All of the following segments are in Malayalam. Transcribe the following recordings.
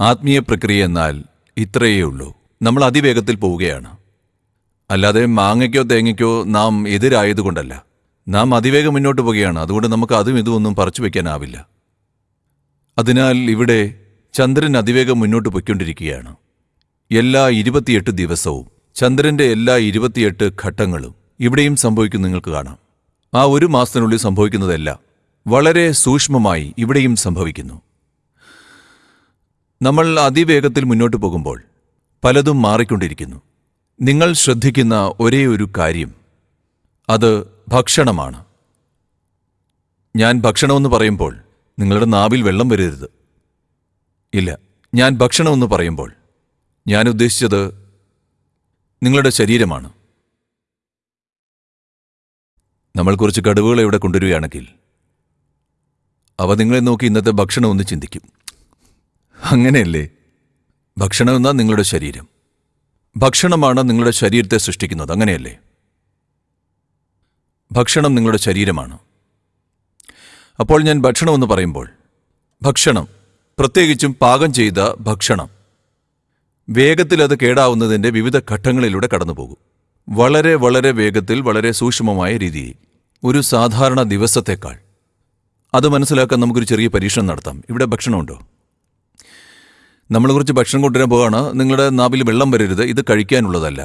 ആത്മീയ പ്രക്രിയ എന്നാൽ ഇത്രയേ ഉള്ളൂ നമ്മൾ അതിവേഗത്തിൽ പോവുകയാണ്. അല്ലാതെ മാങ്ങയ്ക്കോ തേങ്ങയ്ക്കോ നാം എതിരായതുകൊണ്ടല്ല. നാം അതിവേഗം മുന്നോട്ട് പോവുകയാണ്. അതുകൊണ്ട് നമുക്ക് അതും ഇതും ഒന്നും പറിച്ചു വയ്ക്കാനാവില്ല അതിനാൽ ഇവിടെ ചന്ദ്രൻ അതിവേഗം മുന്നോട്ട് പൊയ്ക്കൊണ്ടിരിക്കുകയാണ്. എല്ലാ ഇരുപത്തിയെട്ട് ദിവസവും ചന്ദ്രന്റെ എല്ലാ ഇരുപത്തിയെട്ട് ഘട്ടങ്ങളും ഇവിടെയും സംഭവിക്കും നിങ്ങൾക്ക് കാണാം. ആ ഒരു മാസത്തിനുള്ളിൽ സംഭവിക്കുന്നതെല്ലാം വളരെ സൂക്ഷ്മമായി ഇവിടെയും സംഭവിക്കുന്നു. നമ്മൾ അതിവേഗത്തിൽ മുന്നോട്ട് പോകുമ്പോൾ പലതും മാറിക്കൊണ്ടിരിക്കുന്നു. നിങ്ങൾ ശ്രദ്ധിക്കുന്ന ഒരേ ഒരു കാര്യം അത് ഭക്ഷണമാണ്. ഞാൻ ഭക്ഷണമെന്ന് പറയുമ്പോൾ നിങ്ങളുടെ നാവിൽ വെള്ളം വരരുത്. ഇല്ല ഞാൻ ഭക്ഷണമെന്ന് പറയുമ്പോൾ ഞാൻ ഉദ്ദേശിച്ചത് നിങ്ങളുടെ ശരീരമാണ്. നമ്മൾ കുറച്ച് കടുവകളെ ഇവിടെ കൊണ്ടുവരികയാണെങ്കിൽ അവ നിങ്ങളെ നോക്കി ഇന്നത്തെ ഭക്ഷണം ഒന്ന് ചിന്തിക്കും. അങ്ങനെയല്ലേ? ഭക്ഷണം എന്നാൽ നിങ്ങളുടെ ശരീരം. ഭക്ഷണമാണ് നിങ്ങളുടെ ശരീരത്തെ സൃഷ്ടിക്കുന്നത് അങ്ങനെയല്ലേ? ഭക്ഷണം നിങ്ങളുടെ ശരീരമാണ്. അപ്പോൾ ഞാൻ ഭക്ഷണമെന്ന് പറയുമ്പോൾ ഭക്ഷണം പ്രത്യേകിച്ചും പാകം ചെയ്ത ഭക്ഷണം വേഗത്തിൽ അത് കേടാവുന്നതിന്റെ വിവിധ ഘട്ടങ്ങളിലൂടെ കടന്നുപോകും. വളരെ വളരെ വേഗത്തിൽ വളരെ സൂക്ഷ്മമായ രീതിയിൽ ഒരു സാധാരണ ദിവസത്തേക്കാൾ. അത് മനസ്സിലാക്കാൻ നമുക്കൊരു ചെറിയ പരീക്ഷണം നടത്താം. ഇവിടെ ഭക്ഷണമുണ്ടോ? നമ്മൾ കുറച്ച് ഭക്ഷണം കൊണ്ടുവരാൻ പോവാണ് നിങ്ങളുടെ നാവിൽ വെള്ളം വരരുത് ഇത് കഴിക്കാനുള്ളതല്ല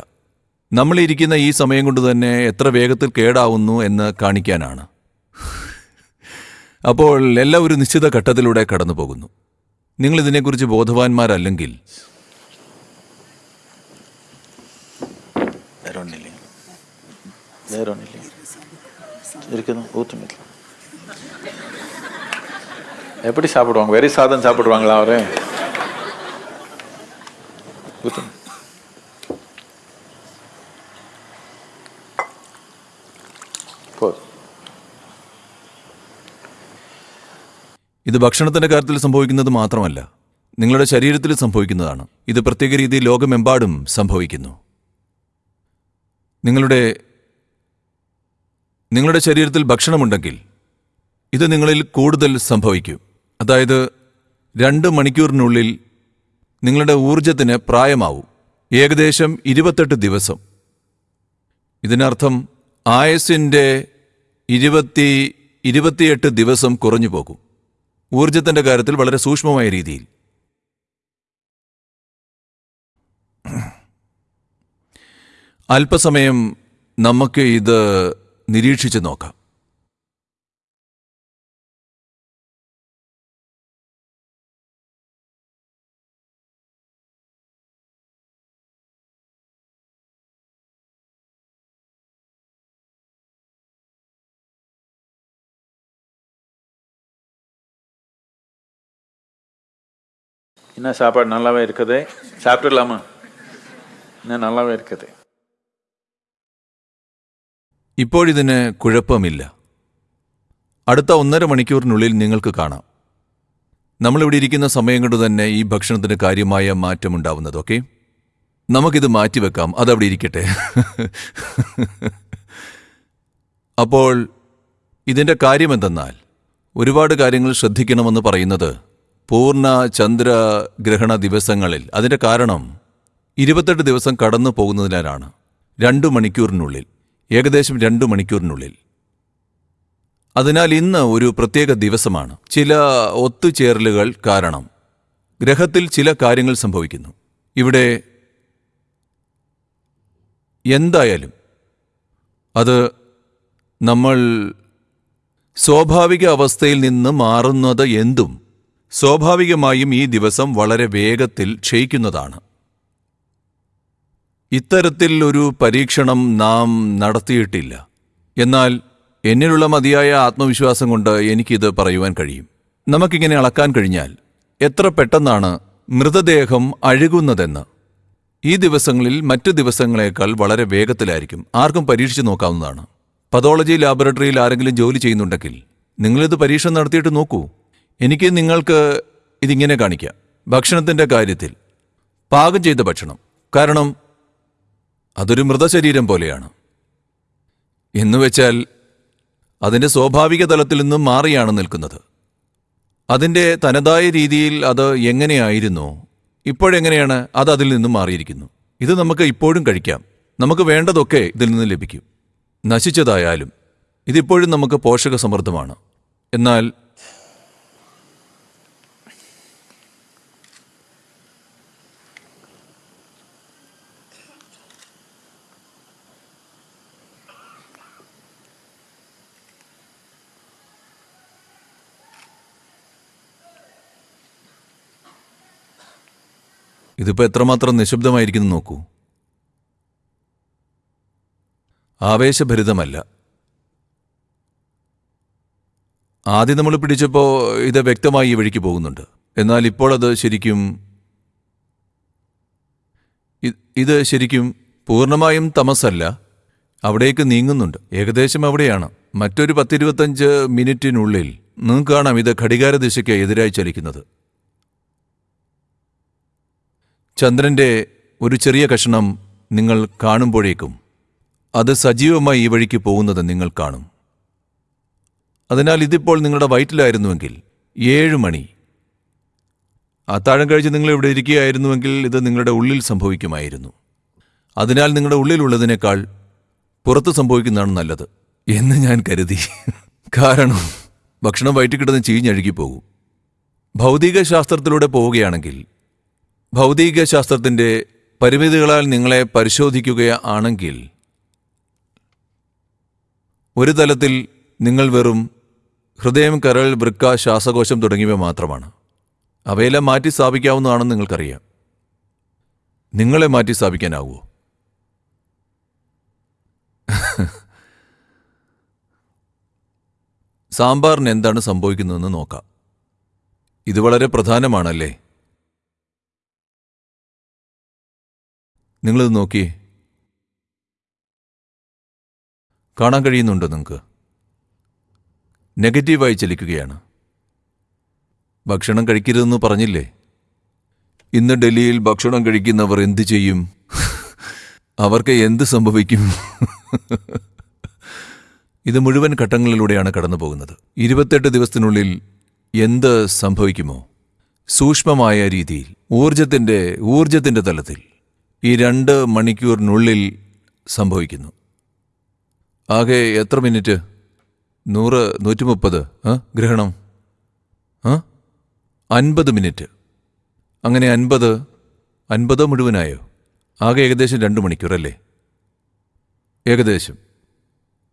നമ്മളിരിക്കുന്ന ഈ സമയം കൊണ്ട് തന്നെ എത്ര വേഗത്തിൽ കേടാവുന്നു എന്ന് കാണിക്കാനാണ് അപ്പോൾ എല്ലാം ഒരു നിശ്ചിത ഘട്ടത്തിലൂടെ കടന്നു പോകുന്നു നിങ്ങൾ ഇതിനെക്കുറിച്ച് ബോധവാന്മാരല്ലെങ്കിൽ வேற ஒன்றும் இல்லைங்க வேற ஒன்றும் இல்லைங்க இருக்குதும் ஊற்றுங்க எப்படி சாப்பிடுவாங்க வெறி சாதம் சாப்பிடுவாங்களா அவரு Gut. ഇത് ഭക്ഷണത്തിന്റെ കാര്യത്തിൽ സംഭവിക്കുന്നത് മാത്രമല്ല നിങ്ങളുടെ ശരീരത്തിൽ സംഭവിക്കുന്നതാണ്. ഇത് പ്രത്യേക രീതിയിൽ ലോകമെമ്പാടും സംഭവിക്കുന്നു. നിങ്ങളുടെ നിങ്ങളുടെ ശരീരത്തിൽ ഭക്ഷണമുണ്ടെങ്കിൽ ഇത് നിങ്ങളിൽ കൂടുതൽ സംഭവിക്കും. അതായത് രണ്ട് മണിക്കൂറിനുള്ളിൽ നിങ്ങളുടെ ഊർജത്തിന് പ്രായമാവും. ഏകദേശം ഇരുപത്തെട്ട് ദിവസം. ഇതിനർത്ഥം ആയസിന്റെ ഇരുപത്തി ഇരുപത്തിയെട്ട് ദിവസം കുറഞ്ഞു പോകും. ഊർജത്തിന്റെ കാര്യത്തിൽ വളരെ സൂക്ഷ്മമായ രീതിയിൽ. അല്പസമയം നമുക്ക് ഇത് നിരീക്ഷിച്ച് നോക്കാം. என்ன சாப்பாடு நல்லாவே இருக்குது சாப்பிட்டுடலாமா இன்னும் நல்லாவே இருக்குது ഇപ്പോഴിതിന് കുഴപ്പമില്ല അടുത്ത ഒന്നര മണിക്കൂറിനുള്ളിൽ നിങ്ങൾക്ക് കാണാം നമ്മളിവിടെ ഇരിക്കുന്ന സമയം കൊണ്ട് തന്നെ ഈ ഭക്ഷണത്തിന് കാര്യമായ മാറ്റമുണ്ടാവുന്നത് ഓക്കെ നമുക്കിത് മാറ്റിവെക്കാം അതവിടെ ഇരിക്കട്ടെ അപ്പോൾ ഇതിൻ്റെ കാര്യമെന്തെന്നാൽ ഒരുപാട് കാര്യങ്ങൾ ശ്രദ്ധിക്കണമെന്ന് പറയുന്നത് പൂർണ ചന്ദ്രഗ്രഹണ ദിവസങ്ങളിൽ അതിന്റെ കാരണം ഇരുപത്തെട്ട് ദിവസം കടന്നു പോകുന്നതിനാലാണ് രണ്ടു മണിക്കൂറിനുള്ളിൽ ഏകദേശം രണ്ടു മണിക്കൂറിനുള്ളിൽ. അതിനാൽ ഇന്ന് ഒരു പ്രത്യേക ദിവസമാണ്. ചില ഒത്തുചേരലുകൾ കാരണം ഗ്രഹത്തിൽ ചില കാര്യങ്ങൾ സംഭവിക്കുന്നു. ഇവിടെ എന്തായാലും അത് നമ്മൾ സ്വാഭാവിക അവസ്ഥയിൽ നിന്ന് മാറുന്നത് എന്തും സ്വാഭാവികമായും ഈ ദിവസം വളരെ വേഗത്തിൽ ക്ഷയിക്കുന്നതാണ്. ഇത്തരത്തിൽ ഒരു പരീക്ഷണം നാം നടത്തിയിട്ടില്ല. എന്നാൽ എന്നിലുള്ള മതിയായ ആത്മവിശ്വാസം കൊണ്ട് എനിക്കിത് പറയുവാൻ കഴിയും. നമുക്കിങ്ങനെ അളക്കാൻ കഴിഞ്ഞാൽ എത്ര പെട്ടെന്നാണ് മൃതദേഹം അഴുകുന്നതെന്ന്. ഈ ദിവസങ്ങളിൽ മറ്റു ദിവസങ്ങളേക്കാൾ വളരെ വേഗത്തിലായിരിക്കും. ആർക്കും പരീക്ഷിച്ചു നോക്കാവുന്നതാണ്. പതോളജി ലാബറട്ടറിയിൽ ആരെങ്കിലും ജോലി ചെയ്യുന്നുണ്ടെങ്കിൽ നിങ്ങളിത് പരീക്ഷണം നടത്തിയിട്ട് നോക്കൂ. എനിക്ക് നിങ്ങൾക്ക് ഇതിങ്ങനെ കാണിക്കാം. ഭക്ഷണത്തിന്റെ കാര്യത്തിൽ പാകം ചെയ്ത ഭക്ഷണം. കാരണം അതൊരു മൃതശരീരം പോലെയാണ്. എന്നുവെച്ചാൽ അതിന്റെ സ്വാഭാവിക തലത്തിൽ നിന്നും മാറിയാണ് നിൽക്കുന്നത്. അതിന്റെ തനതായ രീതിയിൽ അത് എങ്ങനെയായിരുന്നു ഇപ്പോഴെങ്ങനെയാണ് അത് അതിൽ നിന്നും മാറിയിരിക്കുന്നു. ഇത് നമുക്ക് ഇപ്പോഴും കഴിക്കാം. നമുക്ക് വേണ്ടതൊക്കെ ഇതിൽ നിന്ന് ലഭിക്കും. നശിച്ചതായാലും ഇതിപ്പോഴും നമുക്ക് പോഷകസമൃദ്ധമാണ്. എന്നാൽ ഇതിപ്പോ എത്രമാത്രം നിശബ്ദമായിരിക്കുന്നു നോക്കൂ. ആവേശഭരിതമല്ല. ആദ്യം നമ്മൾ പിടിച്ചപ്പോൾ ഇത് വ്യക്തമായി ഈ വഴിക്ക് പോകുന്നുണ്ട്. എന്നാൽ ഇപ്പോൾ അത് ശരിക്കും ഇത് ശരിക്കും പൂർണമായും തമസല്ല അവിടേക്ക് നീങ്ങുന്നുണ്ട്. ഏകദേശം അവിടെയാണ്. മറ്റൊരു പത്തിരുപത്തഞ്ച് മിനിറ്റിനുള്ളിൽ നിങ്ങൾക്ക് കാണാം ഇത് ഘടികാരദിശയ്ക്ക് എതിരായി ചലിക്കുന്നത്. ചന്ദ്രന്റെ ഒരു ചെറിയ കഷണം നിങ്ങൾ കാണുമ്പോഴേക്കും അത് സജീവമായി ഈ വഴിക്ക് പോകുന്നത് നിങ്ങൾ കാണും. അതിനാൽ ഇതിപ്പോൾ നിങ്ങളുടെ വയറ്റിലായിരുന്നുവെങ്കിൽ ഏഴ് മണി. അത്താഴം കഴിച്ച് നിങ്ങൾ ഇവിടെ ഇരിക്കുകയായിരുന്നുവെങ്കിൽ ഇത് നിങ്ങളുടെ ഉള്ളിൽ സംഭവിക്കുമായിരുന്നു. അതിനാൽ നിങ്ങളുടെ ഉള്ളിലുള്ളതിനേക്കാൾ പുറത്ത് സംഭവിക്കുന്നതാണ് നല്ലത് എന്ന് ഞാൻ കരുതി. കാരണം ഭക്ഷണം വയറ്റിൽ കിടന്ന് പോകും ഭൗതിക ശാസ്ത്രത്തിലൂടെ പോവുകയാണെങ്കിൽ ഭൗതിക ശാസ്ത്രത്തിന്റെ പരിമിതികളാൽ നിങ്ങളെ പരിശോധിക്കുകയാണെങ്കിൽ ഒരു തലത്തിൽ നിങ്ങൾ വെറും ഹൃദയം കരൾ വൃക്ക ശ്വാസകോശം തുടങ്ങിയവ മാത്രമാണ്. അവയെല്ലാം മാറ്റി സ്ഥാപിക്കാവുന്നതാണെന്ന് നിങ്ങൾക്കറിയാം. നിങ്ങളെ മാറ്റി സ്ഥാപിക്കാനാവുമോ സാമ്പാറിന് എന്താണ് സംഭവിക്കുന്നതെന്ന് നോക്കാം. ഇത് വളരെ പ്രധാനമാണല്ലേ? നിങ്ങളിത് നോക്കി കാണാൻ കഴിയുന്നുണ്ടോ നിങ്ങൾക്ക്? നെഗറ്റീവായി ചലിക്കുകയാണ്. ഭക്ഷണം കഴിക്കരുതെന്ന് പറഞ്ഞില്ലേ? ഇന്ന് ഡൽഹിയിൽ ഭക്ഷണം കഴിക്കുന്നവർ എന്തു ചെയ്യും? അവർക്ക് എന്ത് സംഭവിക്കും? ഇത് മുഴുവൻ ഘട്ടങ്ങളിലൂടെയാണ് കടന്നു പോകുന്നത് ഇരുപത്തെട്ട് ദിവസത്തിനുള്ളിൽ എന്ത് സംഭവിക്കുമോ? സൂക്ഷ്മമായ രീതിയിൽ ഊർജത്തിന്റെ ഊർജത്തിന്റെ തലത്തിൽ. ഈ രണ്ട് മണിക്കൂറിനുള്ളിൽ സംഭവിക്കുന്നു. ആകെ എത്ര മിനിറ്റ്? നൂറ് നൂറ്റി മുപ്പത് ഗ്രഹണം? അൻപത് മിനിറ്റ്. അങ്ങനെ അൻപത് അൻപത് മുഴുവനായോ? ആകെ ഏകദേശം രണ്ട് മണിക്കൂർ അല്ലേ? ഏകദേശം.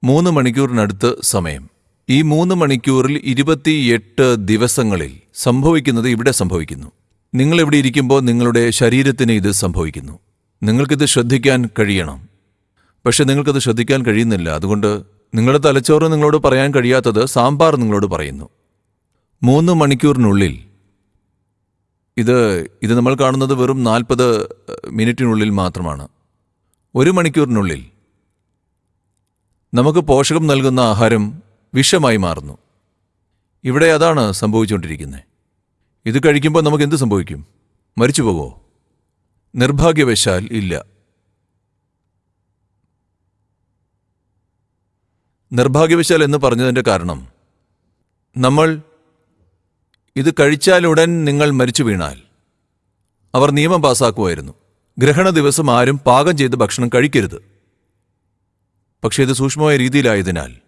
മൂന്ന് മണിക്കൂറിനടുത്ത് സമയം. ഈ മൂന്ന് മണിക്കൂറിൽ ഇരുപത്തിയെട്ട് ദിവസങ്ങളിൽ സംഭവിക്കുന്നത് ഇവിടെ സംഭവിക്കുന്നു. നിങ്ങൾ എവിടെ ഇരിക്കുമ്പോൾ നിങ്ങളുടെ ശരീരത്തിന് ഇത് സംഭവിക്കുന്നു. നിങ്ങൾക്കിത് ശ്രദ്ധിക്കാൻ കഴിയണം. പക്ഷെ നിങ്ങൾക്കത് ശ്രദ്ധിക്കാൻ കഴിയുന്നില്ല. അതുകൊണ്ട് നിങ്ങളുടെ തലച്ചോറ് നിങ്ങളോട് പറയാൻ കഴിയാത്തത് സാമ്പാർ നിങ്ങളോട് പറയുന്നു. മൂന്ന് മണിക്കൂറിനുള്ളിൽ. ഇത് ഇത് നമ്മൾ കാണുന്നത് വെറും നാൽപ്പത് മിനിറ്റിനുള്ളിൽ മാത്രമാണ്. ഒരു മണിക്കൂറിനുള്ളിൽ. നമുക്ക് പോഷകം നൽകുന്ന ആഹാരം വിഷമായി മാറുന്നു. ഇവിടെ അതാണ് സംഭവിച്ചുകൊണ്ടിരിക്കുന്നത്. ഇത് കഴിക്കുമ്പോൾ നമുക്ക് എന്ത് സംഭവിക്കും? മരിച്ചു പോകുമോ നിർഭാഗ്യവശാൽ ഇല്ല. നിർഭാഗ്യവശാൽ എന്ന് പറഞ്ഞതിന്റെ കാരണം നമ്മൾ ഇത് കഴിച്ചാലുടൻ നിങ്ങൾ മരിച്ചു വീണാൽ അവർ നിയമം പാസാക്കുമായിരുന്നു. ഗ്രഹണ ദിവസം ആരും പാകം ചെയ്ത് ഭക്ഷണം കഴിക്കരുത്. പക്ഷേ ഇത് സൂക്ഷ്മമായ രീതിയിലായതിനാൽ